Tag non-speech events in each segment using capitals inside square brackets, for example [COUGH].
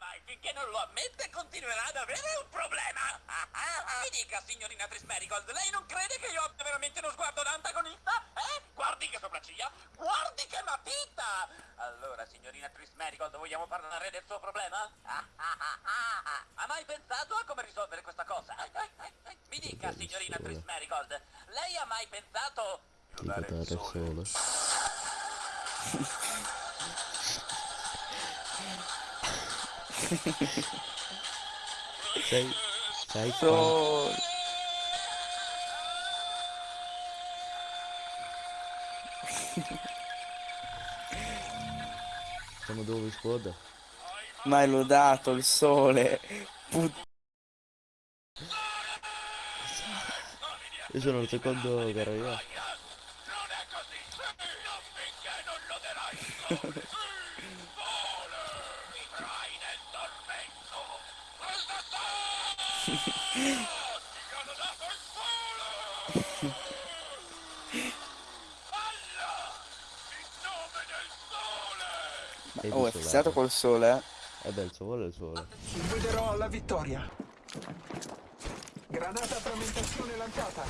mai, finché non lo ammette continuerà ad avere un problema. Mi dica, signorina Trismerigold, lei non crede che io abbia veramente uno sguardo d'antagonista? Eh? Guardi che sopracciglia, guardi che matita! Allora, signorina Trismerigold, vogliamo parlare del suo problema? Ha mai pensato a come risolvere questa cosa? Mi dica, signorina Trismerigold, lei ha mai pensato... Di dare il sole. Sei, sei So... Siamo dove squadra? Ma è lodato il sole. Put... Io sono il secondo caro io. [LAUGHS] Non è così! Non finché non loderai il sole! Sole! Vivrai nel tormento! Questa sole! Ti hanno dato il sole! Alla! In nome del sole! Sei Oh, è fissato. col sole, eh. Eh beh, il sole è il sole. Guiderò alla vittoria. Granata frammentazione lanciata.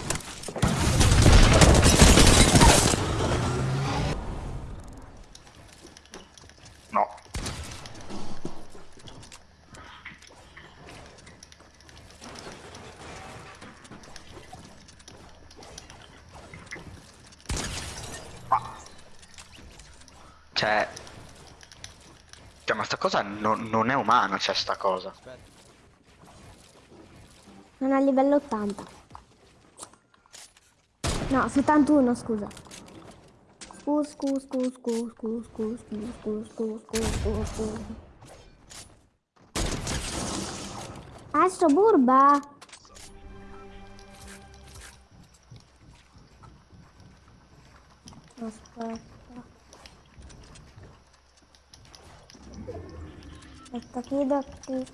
No. Cioè... Cioè, ma sta cosa non, non è umana, cioè, sta cosa. Non a livello 80. No, 71, scusa. Scu, scu, scu, scu, scu, scu, scu, scu, scu, scu, scu, scu. Ah, sto burba! Aspetta. Это так недопустимо.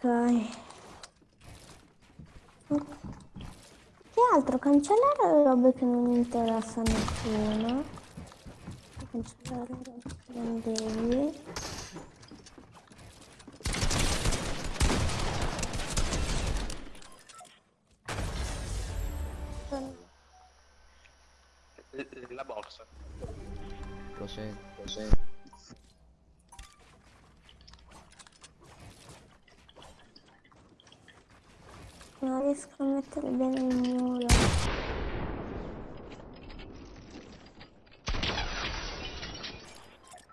Ok. Che altro? Cancellare le robe che non interessa a nessuno. Cancellare le robe che non devi. La borsa. Lo sento, lo Non riesco a mettere bene il muro.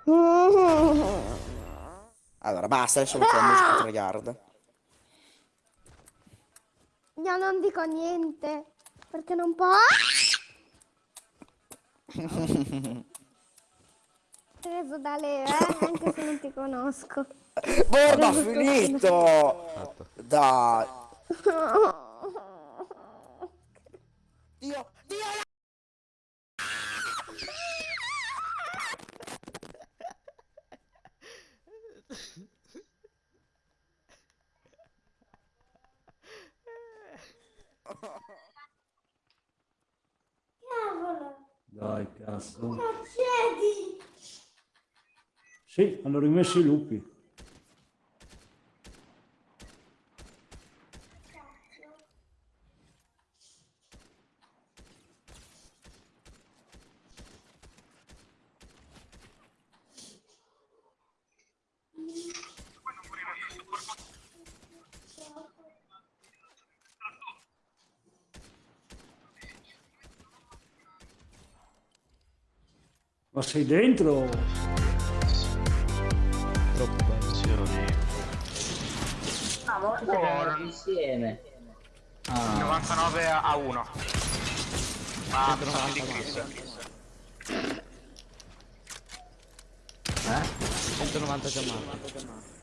[LAUGHS] Allora, basta, adesso metto la musica tryhard. Io non dico niente. Perché non può. [LAUGHS] Preso da Leo, eh? Anche se non ti conosco. Borba, finito! Dai. [LAUGHS] Dio, Dio! Cavolo! Dai, cazzo. Accedi! Sì, hanno rimesso i lupi. Ma sei dentro? Troppo bello. Ah, ma guarda insieme. Ah, 99 a 1. Ah, 190 di Chris. eh? 190 già morto.